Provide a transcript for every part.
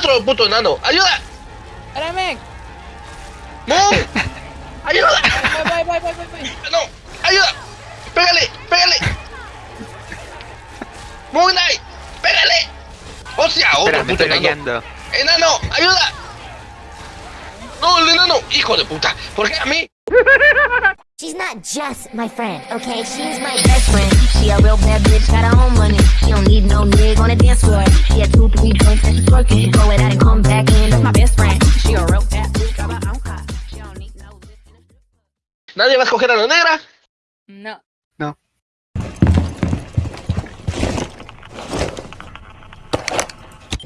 otro puto enano. ¡Ayuda! Espérame. ¡Moon! ¡Ayuda! Voy, voy, voy, voy, voy. ¡No! ¡Ayuda! ¡Pégale! ¡Pégale! ¡Moon Knight! ¡Pégale! ¡Hostia! ¡Otro Espera, puto estoy enano! callando. ¡Enano! ¡Ayuda! ¡No, el enano! ¡Hijo de puta! ¿Por qué a mí? She's not just my friend, okay? She's my best friend. She a real bad bitch, got her own money. She don't need no nigga on the dance floor. She had two, three joints and she's working. Go it out and come back in. That's my best friend. She a real bad bitch, got her own car. She don't need no ¿Nadie va a escoger a la negra? No. No.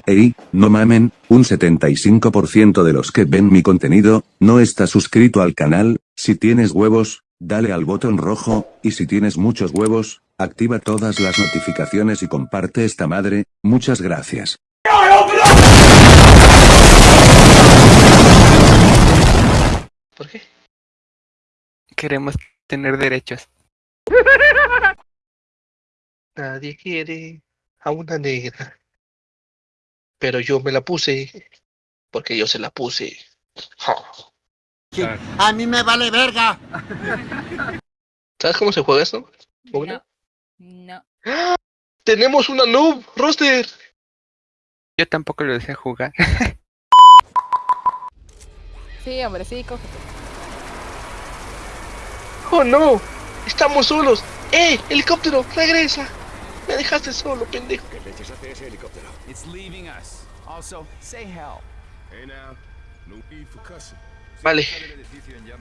Ey, no mamen, un 75% de los que ven mi contenido, no está suscrito al canal, si tienes huevos, dale al botón rojo, y si tienes muchos huevos, activa todas las notificaciones y comparte esta madre, muchas gracias. ¿Por qué? Queremos tener derechos. Nadie quiere a una negra. Pero yo me la puse. Porque yo se la puse. Ja. A mí me vale verga. ¿Sabes cómo se juega esto? Mogna? No. ¡Tenemos una noob! ¡Roster! Yo tampoco lo sé jugar. Sí, hombre, sí, cógete. ¡Oh no! ¡Estamos solos! ¡Eh! ¡Helicóptero! ¡Regresa! Me dejaste solo, pendejo. It's leaving us. Also, say help. Hey now, no need for cussing. Vale.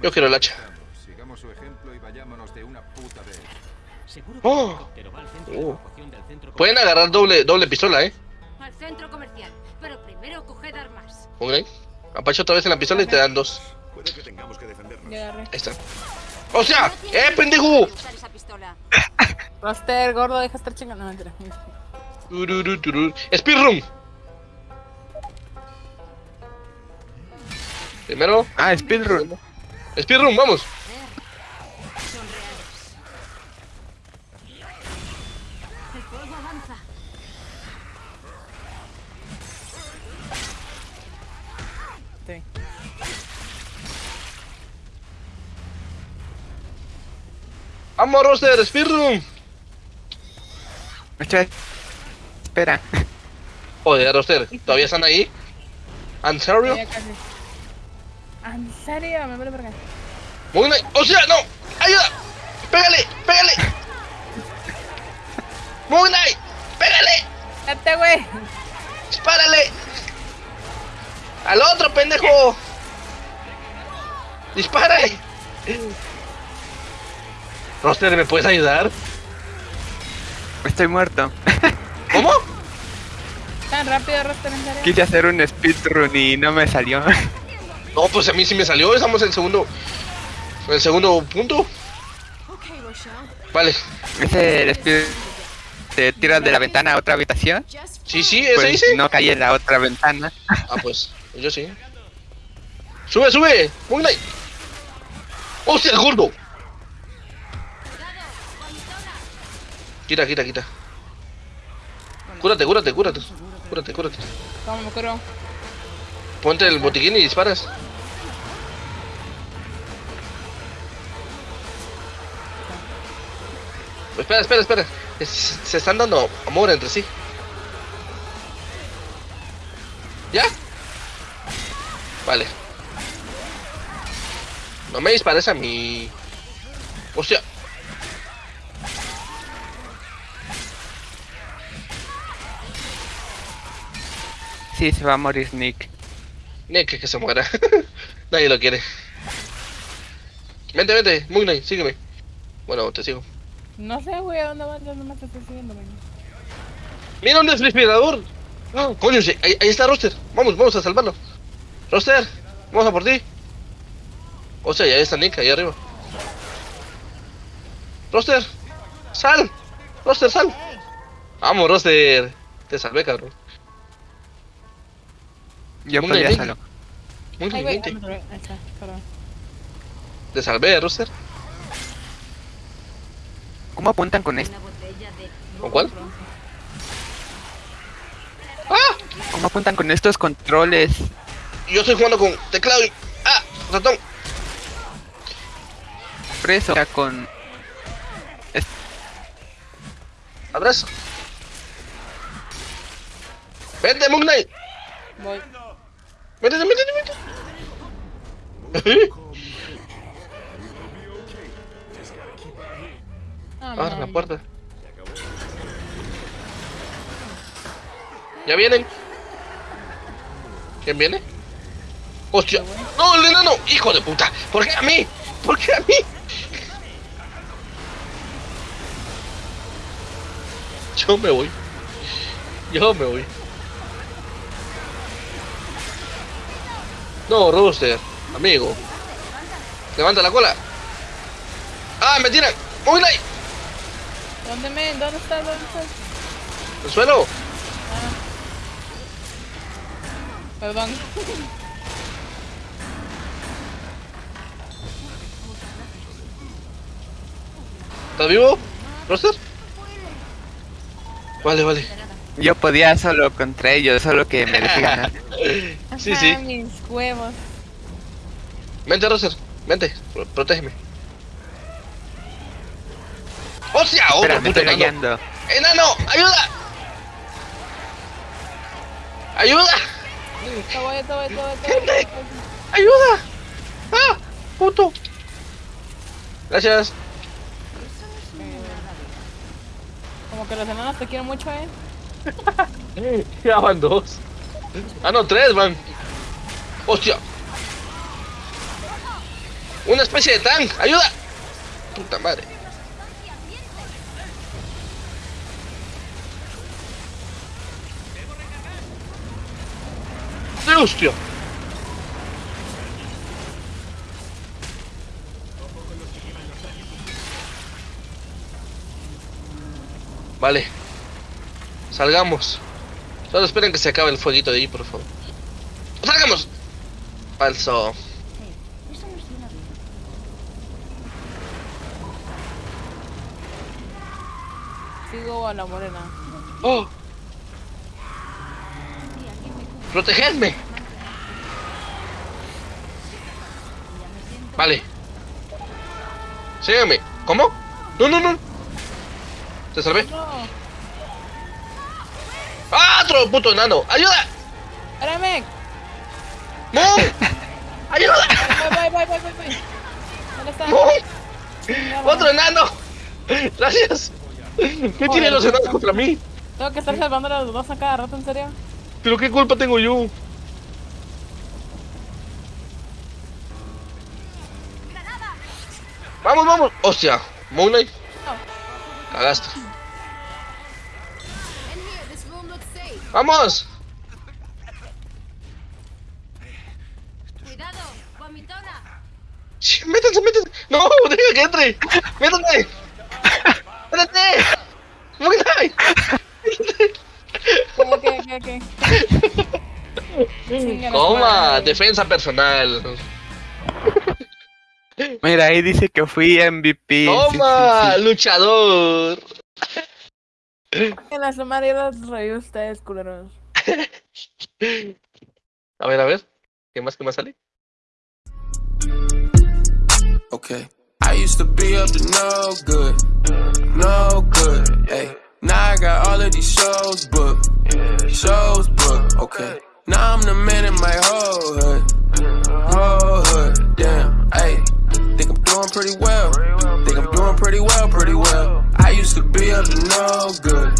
Yo quiero el hacha. Sigamos su ejemplo y vayámonos de una puta vez. ¡Oh! Oh. Pueden agarrar doble, doble pistola, ¿eh? Al centro comercial, pero primero coged armas. ¿Ok? Apacha otra vez en la pistola y te dan dos. Puede que tengamos que defendernos. Ya agarré. Ahí está. ¡O sea! ¡Eh, pendejo! Roster, gordo, deja de estar chingando. No, mentira. Tururu, tururu. Speedrun. Primero, Ah, speedrun. speedrun, vamos. Vamos, roster, speedrun. Espera. Joder, roster, ¿todavía están ahí? ¿En serio? ¿En serio? Me vale verga. Muy bien. ¡O sea, no! ¡Ayuda! ¡Pégale! ¡Pégale! ¡Muy! ¡Pégale! ¡Date, güey! ¡Dispárale! ¡Al otro, pendejo! ¡Dispárale! Roster, ¿me puedes ayudar? Estoy muerto. ¿Cómo? Tan rápido, Roster, en serio. Quise hacer un speedrun y no me salió. No, pues a mí sí me salió. Estamos en el segundo. En el segundo punto. Vale. Ese speed te tiras de la ventana a otra habitación. Sí, sí, ese Pues dice. no caí en la otra ventana. Ah, pues. Yo sí. ¡Sube, sube! ¡Muy bien! ¡Hostia, el gordo! Quita, quita, quita. Cúrate, cúrate, cúrate. Cúrate, cúrate. ¿Cómo me curo? Ponte el botiquín y disparas. Espera, espera, espera. Es- Se están dando amor entre sí. ¿Ya? Vale. No me dispares a mí. Hostia. Sí, se va a morir Nick. Nick, que se muera. Nadie lo quiere. Vente, vente. Bien, sígueme. Bueno, te sigo. No sé, güey, ¿a dónde vas? Yo nomás te estoy siguiendo, güey. Mira un desfibrilador. Ah, coño, sí, ahí, ahí está Roster. Vamos, vamos a salvarlo. Roster, vamos a por ti. O sea, ya está Nick ahí arriba. Roster, sal. Roster, sal. Vamos, Roster. Te salvé, cabrón. Yo Muy podía bien. solo. Muy bien. Te salvé, Roster. ¿Cómo apuntan con esto? Una botella de ¿Con cuál? ¡Ah! ¿Cómo no cuentan con estos controles. Yo estoy jugando con teclado y... ¡Ah! Ratón. Por eso, o sea, con... Abrazo. Vente, Moon Knight. Voy. Métete, métete, métete. Abre la puerta. ¿Ya vienen? ¿Quién viene? ¡Hostia! ¡No, el enano! ¡Hijo de puta! ¿Por qué a mí? ¿Por qué a mí? Yo me voy. Yo me voy. No, Rooster, amigo. Levanta la cola. ¡Ah, me tiran! ¡Muy light! ¿Dónde me? ¿Dónde estás? ¿Dónde estás? ¡El suelo! Perdón. ¿Estás vivo? ¿Roster? Vale, vale. Yo podía solo contra ellos, solo que me dejé ganar. Sí, sí. mis huevos. Vente, Roser. Vente. Pro- protégeme. ¡Hostia! ¡Otro Espera, me puto estoy enano! rayando. ¡Enano! ¡Ayuda! ¡Ayuda! Gente. ¡Ayuda! ¡Ah! ¡Puto! Gracias. Como que los enanos te quieren mucho, eh. Ya van dos. Ah, no, tres van. ¡Hostia! Una especie de tank. ¡Ayuda! Puta madre. ¡Sí, ¡Hostia! Vale. Salgamos. Solo esperen que se acabe el fueguito de ahí, por favor. ¡Salgamos! Falso. Sigo a la morena. ¡Oh! ¡Protegedme! Vale. Sígueme. ¿Cómo? No, no, no. ¿Te salvé? ¡Ah! ¡Otro puto enano! ¡Ayuda! Espérame. ¡No! ¡Ayuda! Voy, voy, voy, voy, voy, voy. ¿Dónde está? ¡No! ¡Otro enano! ¡Gracias! ¿Qué tienen los enanos contra mí? Tengo que estar salvando a los dos a cada rato, ¿en serio? ¿Pero qué culpa tengo yo? ¡Vamos, vamos! ¡Hostia! ¿Moon Knight? Cagaste. ¡Vamos! Cuidado, vomitona. ¡Sh, ¡Métanse, métanse! ¡No! ¡Deja que entre! ¡Métanse! ¡Métanse! ¡Moon Knight! Ok, ok, ok, ok. Madre. defensa personal. Mira, ahí dice que fui MVP. sí, Toma, sí, sí. luchador. En la semana yo los reí a ustedes, culeros. A ver, a ver. ¿Qué más que más sale? Okay. I used to be up to no good, no good. Hey, now I got all of these shows booked, shows booked. Okay. Now I'm the man in my whole hood, whole hood. Damn. Hey, think I'm doing pretty well. Think I'm doing pretty well, pretty well. I used to be up to no good,